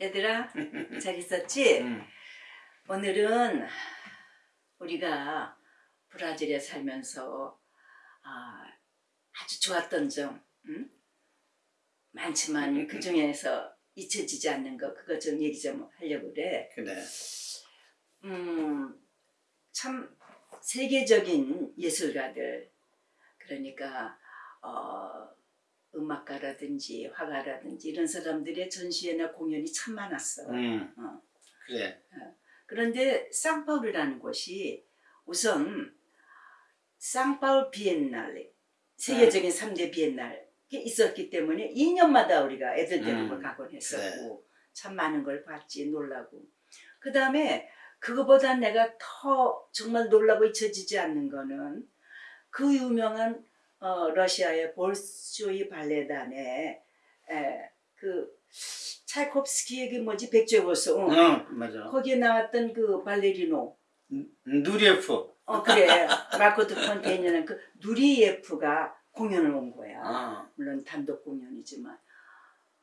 얘들아 잘 있었지? 음. 오늘은 우리가 브라질에 살면서 아, 아주 좋았던 점 응? 많지만 그 중에서 잊혀지지 않는 거 그거 좀 얘기 좀 하려고 그래. 그래. 음, 참 세계적인 예술가들 그러니까 어, 음악가라든지 화가라든지 이런 사람들의 전시회나 공연이 참 많았어. 음. 어. 그래. 그런데 상파울이라는 곳이 우선 상파울 비엔날레 세계적인 삼 3대 비엔날이 있었기 때문에 2년마다 우리가 애들 데리고 음, 가곤 했었고 참 많은 걸 봤지 놀라고 그 다음에 그거보다 내가 더 정말 놀라고 잊혀지지 않는 거는 그 유명한 어, 러시아의 볼쇼이 발레단의 에, 그 차이콥스키의 그 뭐지 백조고서 응. 어, 맞아. 거기에 나왔던 그 발레리노 누리에프. 어 그래 마코트 폰테이니는 그 누리예프가 공연을 온 거야 어. 물론 단독 공연이지만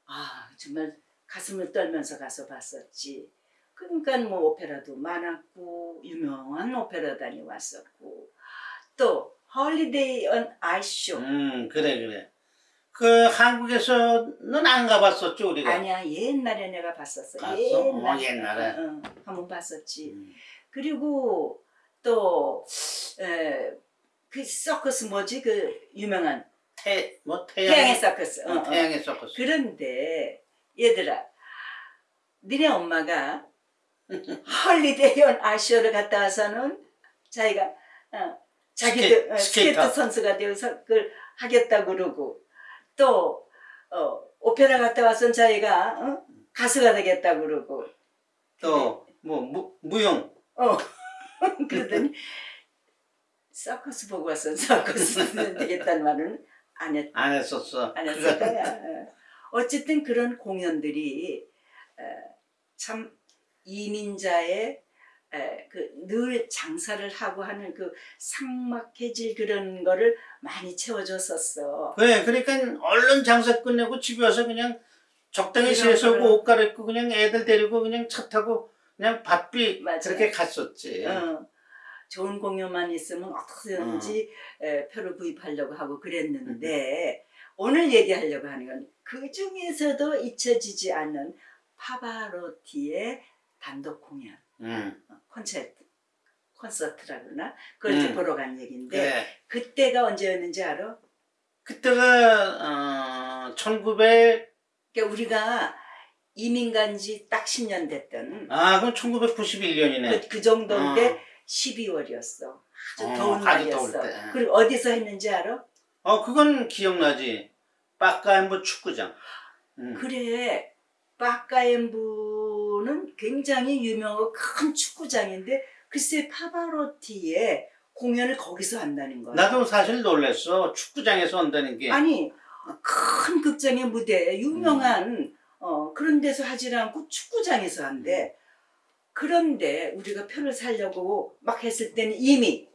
아 정말 가슴을 떨면서 가서 봤었지 그러니까 뭐 오페라도 많았고 유명한 오페라단이 왔었고 또 Holiday on Ice 쇼 음, 그래, 그래. 그 한국에서는 안 가봤었죠, 우리가. 아니야 옛날에 내가 봤었어 봤어? 옛날 어, 옛날에? 응, 응, 한번 봤었지 음. 그리고 또 에, 그 서커스 뭐지 그 유명한 태, 뭐 태양의 태양, 서커스 어, 어, 어. 태양의 서커스. 그런데 얘들아 니네 엄마가 Holiday on Ice 쇼를 갔다 와서는 자기가 어, 자기도 스케- 어, 스케이터. 선수가 되어서 그걸 하겠다 그러고 또 어, 오페라 갔다 와서는 자기가 어, 가수가 되겠다 그러고 또, 뭐, 무, 무용. 어 그러더니 서커스 보고 와서 서커스 되겠다는 말은 안 했, 안 했었어. 안 거야. 어. 어쨌든 그런 공연들이 어, 참 이민자의 그 늘 장사를 하고 하는 그 삭막해질 그런 거를 많이 채워줬었어. 그래, 그러니까 얼른 장사 끝내고 집에 와서 그냥 적당히 세수하고. 옷 갈아입고 그냥 애들 데리고 그냥 차 타고 그냥 바삐 맞아요. 그렇게 갔었지. 어, 좋은 공연만 있으면 어떻게든지 에, 표를 구입하려고 하고 그랬는데 오늘 얘기하려고 하는 건 그 중에서도 잊혀지지 않는 파바로티의 단독 공연, 음, 어, 콘서트, 콘서트라 그러나 그걸 음. 보러 간 얘기인데 그래. 그때가 언제였는지 알아? 그때가 어, 1900, 그러니까 우리가 이민 간 지 딱 10년 됐던 아, 그럼 1991년이네. 그, 그 정도인데 어. 12월이었어. 아주 어, 더운 날이었어. 때. 그리고 어디서 했는지 알아? 어, 그건 기억나지. 빠까엠보 축구장. 음. 그래 파카엠부 는 굉장히 유명하고 큰 축구장인데 글쎄 파바로티의 공연을 거기서 한다는 거야. 나도 사실 놀랬어. 축구장에서 한다는 게. 아니 큰 극장의 무대 유명한 어, 그런 데서 하질 않고 축구장에서 한대. 그런데 우리가 표를 사려고 막 했을 때는 이미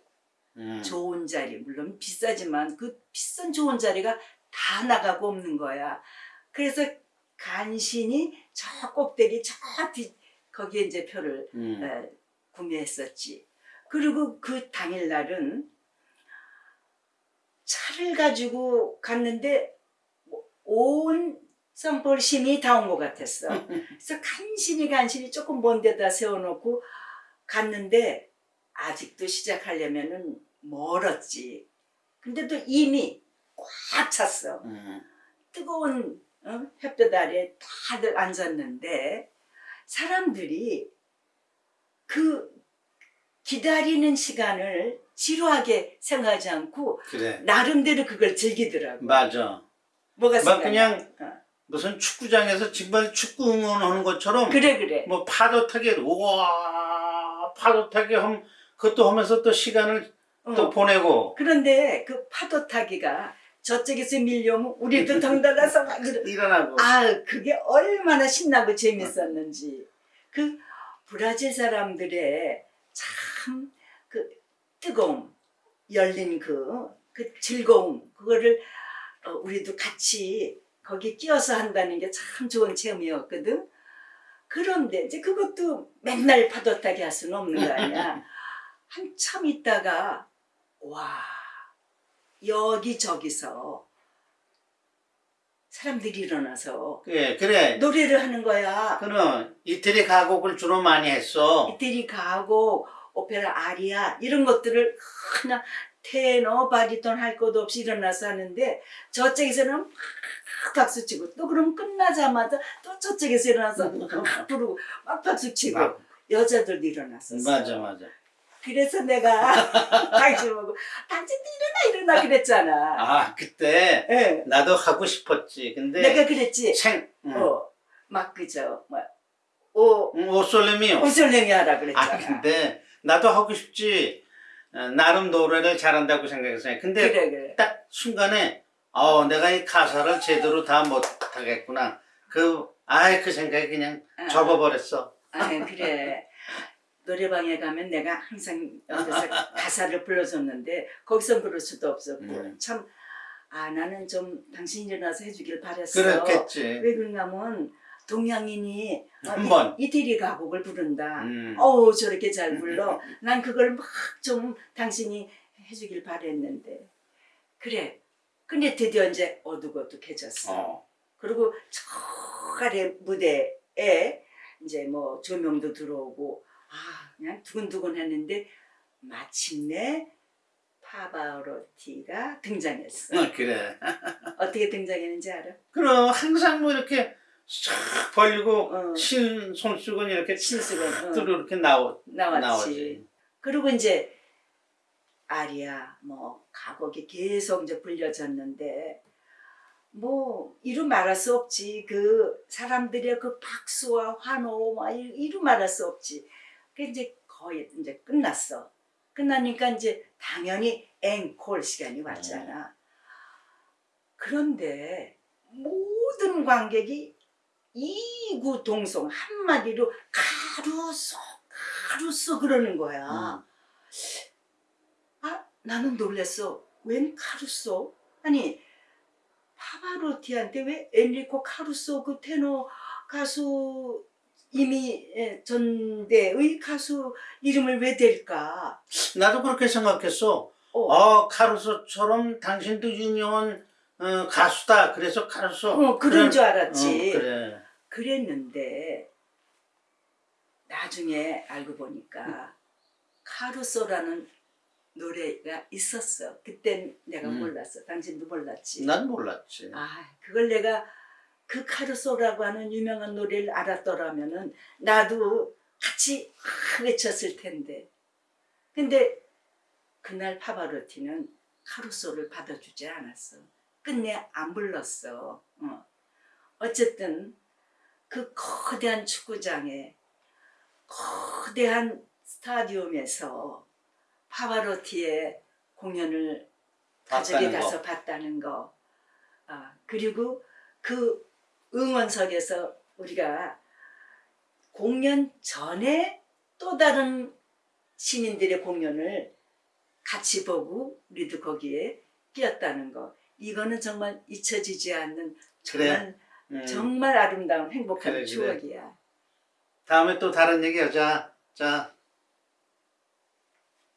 음. 좋은 자리 물론 비싸지만 그 비싼 좋은 자리가 다 나가고 없는 거야. 그래서 간신히 저 꼭대기 저 뒤 거기에 이제 표를 음. 에, 구매했었지. 그리고 그 당일날은 차를 가지고 갔는데 온 선볼 심이 다 온 것 같았어. 그래서 간신히 간신히 조금 먼 데다 세워놓고 갔는데 아직도 시작하려면 은 멀었지. 근데도 이미 꽉 찼어. 음. 뜨거운 어? 햇볕 아래 다들 앉았는데 사람들이 그 기다리는 시간을 지루하게 생각하지 않고 그래. 나름대로 그걸 즐기더라고. 맞아. 뭐가 막 생각나? 그냥 어. 무슨 축구장에서 정말 축구 응원하는 것처럼 그래 그래. 뭐 파도 타기 우와 파도 타기 함 그것도 하면서 또 시간을 어. 또 보내고 그런데 그 파도 타기가 저쪽에서 밀려오면 우리도 덩달아서 막 일어나고 아, 그게 얼마나 신나고 재밌었는지. 그 브라질 사람들의 참 그 뜨거움, 열린 그, 그 즐거움, 그거를 어, 우리도 같이 거기 끼어서 한다는 게 참 좋은 체험이었거든. 그런데 이제 그것도 맨날 파도 타기 할 수는 없는 거 아니야. 한참 있다가 와 여기저기서 사람들이 일어나서 그래 그래 노래를 하는 거야. 그럼 이태리 가곡을 주로 많이 했어 이태리 가곡, 오페라 아리아 이런 것들을 그냥 테너, 바리톤 할 것도 없이 일어나서 하는데 저쪽에서는 막 박수 치고 또 그럼 끝나자마자 또 저쪽에서 일어나서 막 부르고 막 박수 치고 막. 여자들도 일어났었어. 맞아 맞아 그래서 내가 당신 보고 당신도 일어나 일어나 그랬잖아. 아 그때 예. 나도 하고 싶었지 근데 내가 그랬지. 생 응. 어, 막 그저 뭐오 응, 오솔레미요 오솔랭이 하라 아 그랬잖아. 근데 나도 하고 싶지 어, 나름 노래를 잘한다고 생각했어요 근데 그래 그래. 딱 순간에 어 내가 이 가사를 제대로 다 못하겠구나 그 아이 그 생각이 그냥 어. 접어버렸어 아 그래. 노래방에 가면 내가 항상 가사를 불러줬는데 거기서 부를 수도 없었고 음. 참 아 나는 좀 당신이 일어나서 해주길 바랬어. 그렇겠지 왜 그런가 하면 동양인이 어, 한 이- 번. 이 태리 가곡을 부른다. 음. 어우 저렇게 잘 불러. 난 그걸 막 좀 당신이 해주길 바랬는데 그래. 근데 드디어 이제 어둑어둑해졌어. 어. 그리고 저 아래 무대에 이제 뭐 조명도 들어오고 아 그냥 두근두근 했는데 마침내 파바로티가 등장했어. 어, 그래 어떻게 등장했는지 알아? 그럼 항상 뭐 이렇게 싹 벌리고 어. 신 손수건 이렇게 신수건, 어. 뚜루 이렇게 나오, 나왔지. 나오지 그리고 이제 아리아 뭐 가곡이 계속 이제 불려졌는데 뭐 이루 말할 수 없지 그 사람들의 그 박수와 환호 막 이- 이루 말할 수 없지 그 이제 거의 이제 끝났어 끝나니까 이제 당연히 앵콜 시간이 왔잖아 그런데 모든 관객이 이구 동성 한마디로 가루소 가루소 그러는 거야 음. 아, 나는 놀랬어. 웬 카루소? 아니, 파바로티한테 왜 엔리코 카루소 그 테너 가수 이미 예, 전대의 가수 이름을 왜 댈까? 나도 그렇게 생각했어 어, 어 카루소처럼 당신도 유명한 어, 가수다 그래서 카루소 어, 그런 줄 어, 알았지. 그래 그랬는데 나중에 알고 보니까 카루소라는 노래가 있었어. 그땐 내가 음. 몰랐어. 당신도 몰랐지. 난 몰랐지 아, 그걸 내가 그 카르소라고 하는 유명한 노래를 알았더라면 은 나도 같이 막 외쳤을 텐데. 근데 그날 파바로티는 카루소를 받아주지 않았어. 끝내 안 불렀어. 어. 어쨌든 그 거대한 축구장에 거대한 스타디움에서 파바로티의 공연을 가족이. 가서 봤다는 거. 아, 그리고 그 응원석에서 우리가 공연 전에 또 다른 시민들의 공연을 같이 보고 우리도 거기에 끼었다는 거. 이거는 정말 잊혀지지 않는 정말, 음. 정말 아름다운 행복한 그래, 그래. 추억이야. 다음에 또 다른 얘기 하자 자